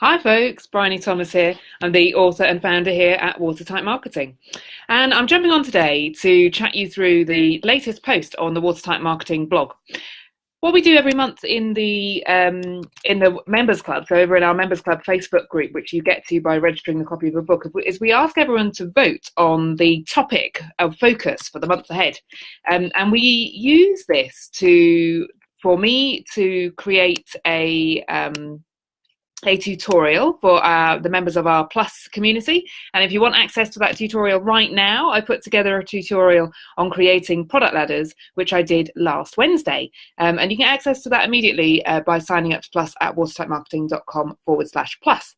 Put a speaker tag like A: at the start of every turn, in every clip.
A: Hi folks, Bryony Thomas here. I'm the author and founder here at Watertight Marketing. And I'm jumping on today to chat you through the latest post on the Watertight Marketing blog. What we do every month in the um, in the members club, so over in our members club Facebook group, which you get to by registering the copy of a book, is we ask everyone to vote on the topic of focus for the month ahead, um, and we use this to for me to create a um, a tutorial for uh, the members of our Plus community. And if you want access to that tutorial right now, I put together a tutorial on creating product ladders, which I did last Wednesday. Um, and you can access to that immediately uh, by signing up to Plus at watertightmarketing.com forward slash plus.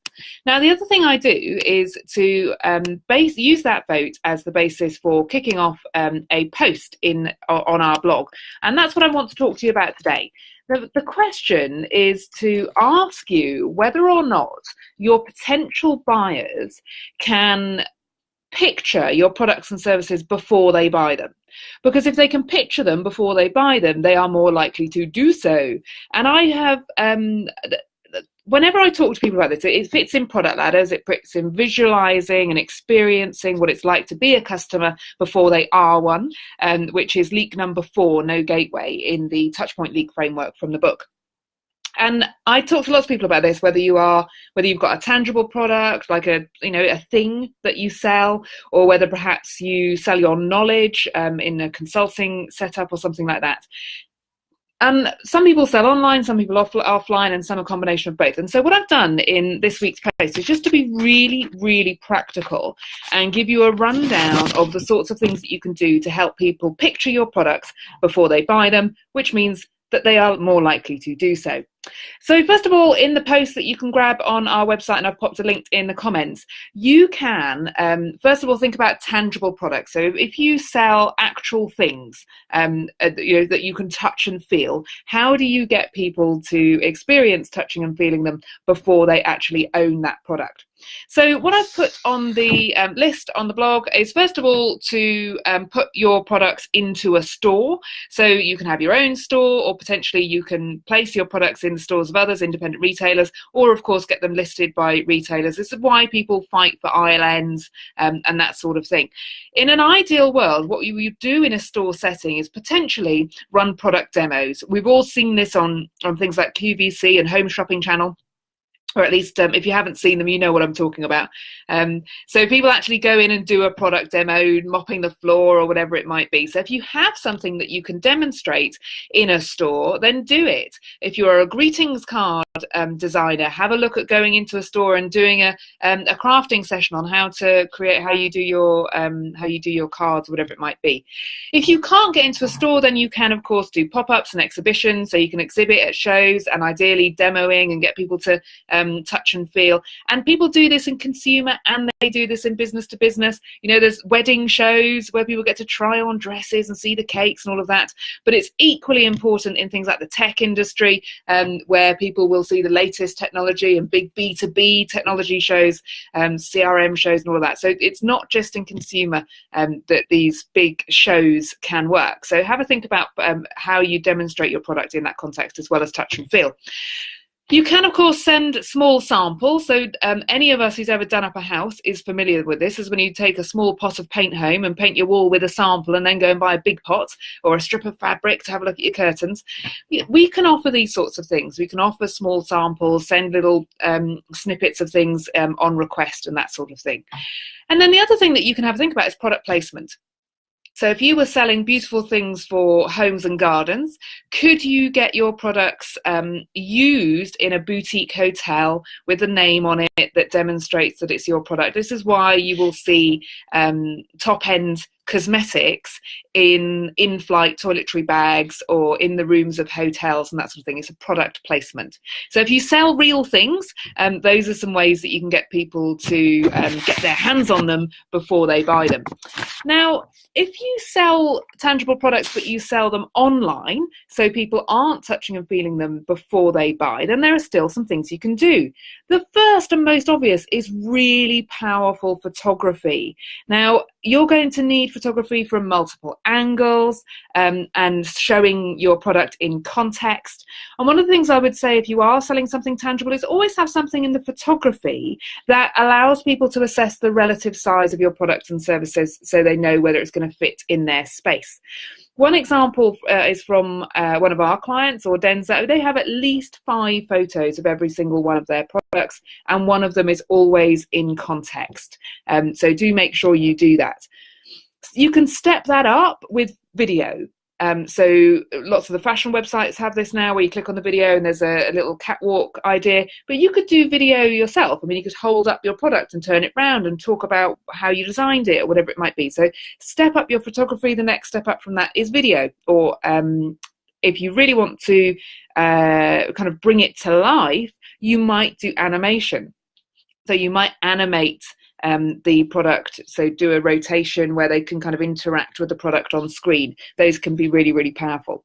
A: Now, the other thing I do is to um, base, use that vote as the basis for kicking off um, a post in on our blog. And that's what I want to talk to you about today. The, the question is to ask you whether or not your potential buyers can picture your products and services before they buy them. Because if they can picture them before they buy them, they are more likely to do so. And I have um, whenever I talk to people about this, it fits in product ladders, it fits in visualizing and experiencing what it's like to be a customer before they are one, um, which is leak number four, no gateway, in the touchpoint leak framework from the book. And I talk to lots of people about this, whether you are whether you've got a tangible product, like a you know a thing that you sell, or whether perhaps you sell your knowledge um, in a consulting setup or something like that. And some people sell online, some people off- offline, and some a combination of both. And so, what I've done in this week's post is just to be really, really practical and give you a rundown of the sorts of things that you can do to help people picture your products before they buy them, which means that they are more likely to do so. So, first of all, in the post that you can grab on our website, and I've popped a link in the comments, you can, um, first of all, think about tangible products. So, if you sell actual things um, uh, you know, that you can touch and feel, how do you get people to experience touching and feeling them before they actually own that product? So what I've put on the um, list on the blog is first of all to um, put your products into a store. So you can have your own store or potentially you can place your products in the stores of others, independent retailers, or of course get them listed by retailers. This is why people fight for ILNs um, and that sort of thing. In an ideal world, what you would do in a store setting is potentially run product demos. We've all seen this on, on things like QVC and Home Shopping Channel or at least um, if you haven't seen them, you know what I'm talking about. Um, so people actually go in and do a product demo, mopping the floor or whatever it might be. So if you have something that you can demonstrate in a store, then do it. If you are a greetings card um, designer, have a look at going into a store and doing a, um, a crafting session on how to create how you do your um, how you do your cards, whatever it might be. If you can't get into a store, then you can of course do pop-ups and exhibitions, so you can exhibit at shows and ideally demoing and get people to um, touch and feel. And people do this in consumer and they do this in business to business. You know, there's wedding shows where people get to try on dresses and see the cakes and all of that. But it's equally important in things like the tech industry, um, where people will see the latest technology and big B2B technology shows, um, CRM shows, and all of that. So it's not just in consumer um, that these big shows can work. So have a think about um, how you demonstrate your product in that context as well as touch and feel. You can, of course, send small samples. So, um, any of us who's ever done up a house is familiar with this. Is when you take a small pot of paint home and paint your wall with a sample, and then go and buy a big pot or a strip of fabric to have a look at your curtains. We can offer these sorts of things. We can offer small samples, send little um, snippets of things um, on request, and that sort of thing. And then the other thing that you can have a think about is product placement. So if you were selling beautiful things for homes and gardens, could you get your products um, used in a boutique hotel with a name on it that demonstrates that it's your product? This is why you will see um, top end cosmetics in in-flight toiletry bags or in the rooms of hotels and that sort of thing. It's a product placement. So if you sell real things, um, those are some ways that you can get people to um, get their hands on them before they buy them. Now, if you sell tangible products but you sell them online, so people aren't touching and feeling them before they buy, then there are still some things you can do. The first and most obvious is really powerful photography. Now, you're going to need photography from multiple angles um, and showing your product in context. And one of the things I would say if you are selling something tangible is always have something in the photography that allows people to assess the relative size of your products and services so they know whether it's going to fit in their space. One example uh, is from uh, one of our clients, or Denso. They have at least five photos of every single one of their products, and one of them is always in context. Um, so do make sure you do that. You can step that up with video. Um, so lots of the fashion websites have this now where you click on the video and there's a, a, little catwalk idea, but you could do video yourself. I mean, you could hold up your product and turn it round and talk about how you designed it or whatever it might be. So step up your photography. The next step up from that is video or um, if you really want to uh, kind of bring it to life, you might do animation. So you might animate um, the product. So do a rotation where they can kind of interact with the product on screen. Those can be really, really powerful.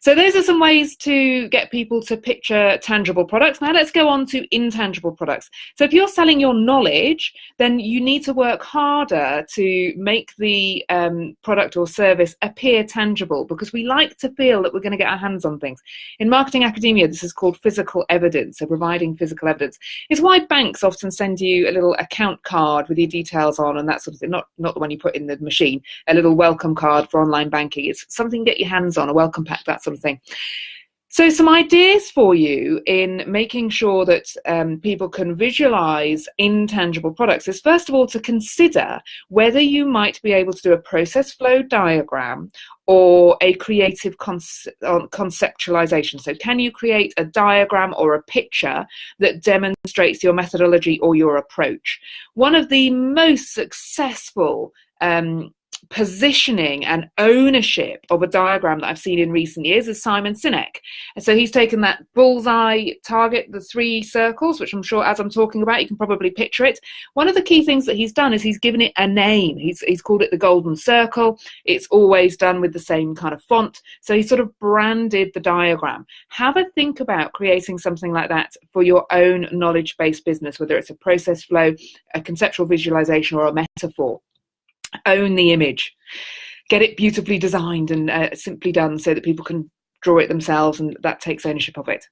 A: So those are some ways to get people to picture tangible products. Now let's go on to intangible products. So if you're selling your knowledge, then you need to work harder to make the um, product or service appear tangible because we like to feel that we're going to get our hands on things. In marketing academia, this is called physical evidence, so providing physical evidence. It's why banks often send you a little account card card with your details on and that sort of thing. Not not the one you put in the machine. A little welcome card for online banking. It's something get your hands on, a welcome pack, that sort of thing. So, some ideas for you in making sure that um, people can visualize intangible products is first of all to consider whether you might be able to do a process flow diagram or a creative conceptualization. So, can you create a diagram or a picture that demonstrates your methodology or your approach? One of the most successful um, positioning and ownership of a diagram that I've seen in recent years is Simon Sinek. And so he's taken that bullseye target, the three circles, which I'm sure as I'm talking about, you can probably picture it. One of the key things that he's done is he's given it a name. He's, he's called it the golden circle. It's always done with the same kind of font. So he sort of branded the diagram. Have a think about creating something like that for your own knowledge based business, whether it's a process flow, a conceptual visualization, or a metaphor own the image. Get it beautifully designed and uh, simply done so that people can draw it themselves and that takes ownership of it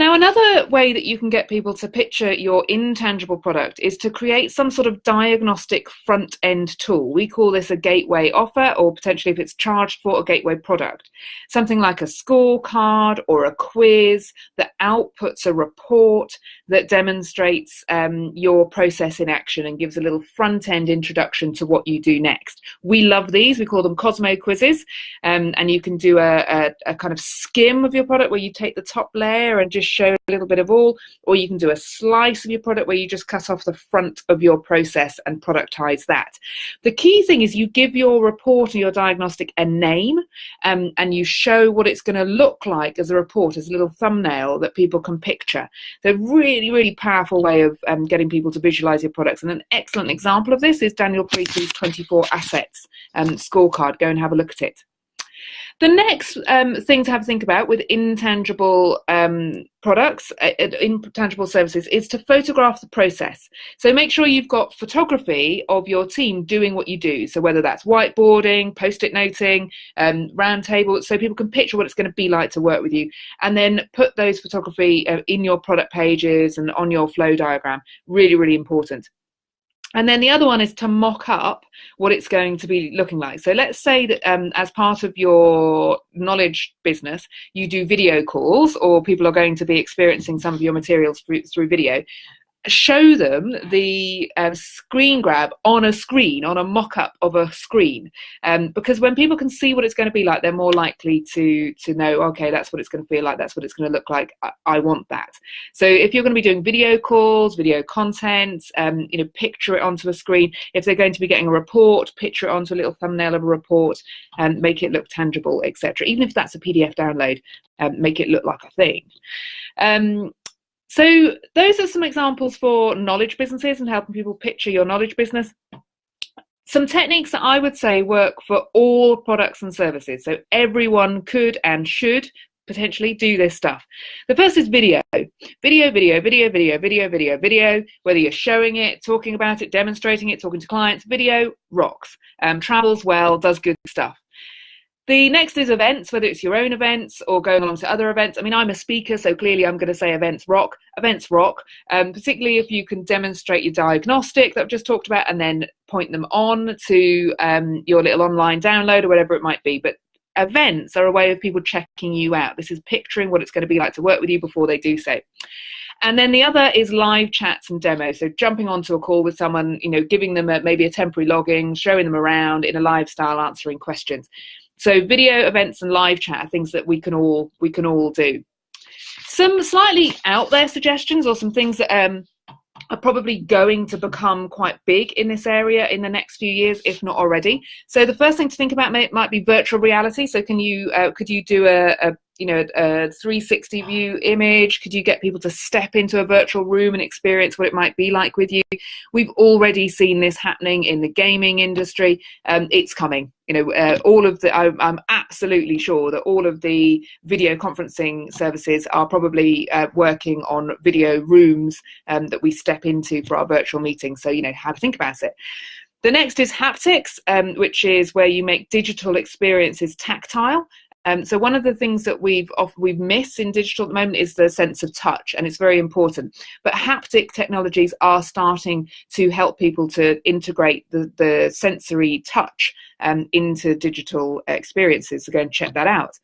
A: now, another way that you can get people to picture your intangible product is to create some sort of diagnostic front end tool. We call this a gateway offer, or potentially if it's charged for a gateway product. Something like a scorecard or a quiz that outputs a report that demonstrates um, your process in action and gives a little front end introduction to what you do next. We love these, we call them Cosmo quizzes, um, and you can do a, a, a kind of skim of your product where you take the top layer and just show a little bit of all, or you can do a slice of your product where you just cut off the front of your process and productize that. The key thing is you give your report or your diagnostic a name um, and you show what it's going to look like as a report, as a little thumbnail that people can picture. So really, really powerful way of um, getting people to visualize your products. And an excellent example of this is Daniel Priestley's 24 Assets um, scorecard. Go and have a look at it. The next um, thing to have to think about with intangible um, products, uh, uh, intangible services, is to photograph the process. So make sure you've got photography of your team doing what you do. So whether that's whiteboarding, post-it noting, um, round table, so people can picture what it's going to be like to work with you, and then put those photography uh, in your product pages and on your flow diagram. Really, really important. And then the other one is to mock up what it's going to be looking like. So let's say that um, as part of your knowledge business, you do video calls or people are going to be experiencing some of your materials through, through video show them the uh, screen grab on a screen, on a mock up of a screen. Um, because when people can see what it's going to be like, they're more likely to, to know, okay, that's what it's going to feel like, that's what it's going to look like, I, I want that. So if you're going to be doing video calls, video content, um, you know, picture it onto a screen. If they're going to be getting a report, picture it onto a little thumbnail of a report and make it look tangible, etc. Even if that's a PDF download, um, make it look like a thing. So those are some examples for knowledge businesses and helping people picture your knowledge business. Some techniques that I would say work for all products and services. So everyone could and should potentially do this stuff. The first is video. Video, video, video, video, video, video, video, whether you're showing it, talking about it, demonstrating it, talking to clients, video rocks. Um, travels well, does good stuff. The next is events, whether it's your own events or going along to other events. I mean, I'm a speaker, so clearly I'm going to say events rock. Events rock, um, particularly if you can demonstrate your diagnostic that I've just talked about and then point them on to um, your little online download or whatever it might be. But events are a way of people checking you out. This is picturing what it's going to be like to work with you before they do so. And then the other is live chats and demos. So jumping onto a call with someone, you know, giving them a, maybe a temporary login, showing them around in a live style, answering questions. So video events and live chat are things that we can all we can all do. Some slightly out there suggestions or some things that um, are probably going to become quite big in this area in the next few years, if not already. So the first thing to think about may, might be virtual reality. So can you uh, could you do a, a you know a 360 view image? Could you get people to step into a virtual room and experience what it might be like with you? We've already seen this happening in the gaming industry. Um, it's coming you know uh, all of the I'm, I'm, absolutely sure that all of the video conferencing services are probably uh, working on video rooms um, that we step into for our virtual meetings. So you know have to think about it. The next is haptics, um, which is where you make digital experiences tactile. Um, so one of the things that we've off, we've missed in digital at the moment is the sense of touch, and it's very important. But haptic technologies are starting to help people to integrate the, the sensory touch um, into digital experiences. So go and check that out.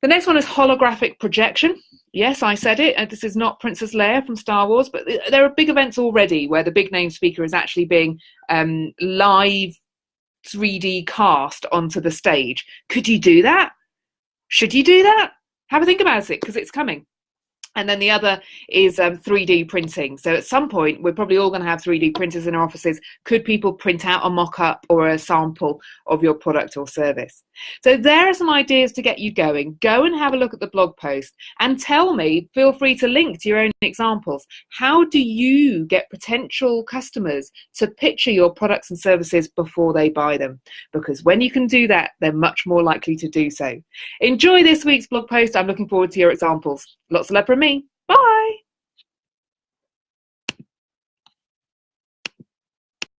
A: The next one is holographic projection. Yes, I said it. Uh, this is not Princess Leia from Star Wars, but there are big events already where the big name speaker is actually being um, live 3D cast onto the stage. Could you do that? Should you do that? Have a think about it because it's coming. And then the other is um, 3D printing. So at some point, we're probably all going to have 3D printers in our offices. Could people print out a mock up or a sample of your product or service? So there are some ideas to get you going. Go and have a look at the blog post and tell me, feel free to link to your own examples. How do you get potential customers to picture your products and services before they buy them? Because when you can do that, they're much more likely to do so. Enjoy this week's blog post. I'm looking forward to your examples. Lots of love from me. Bye.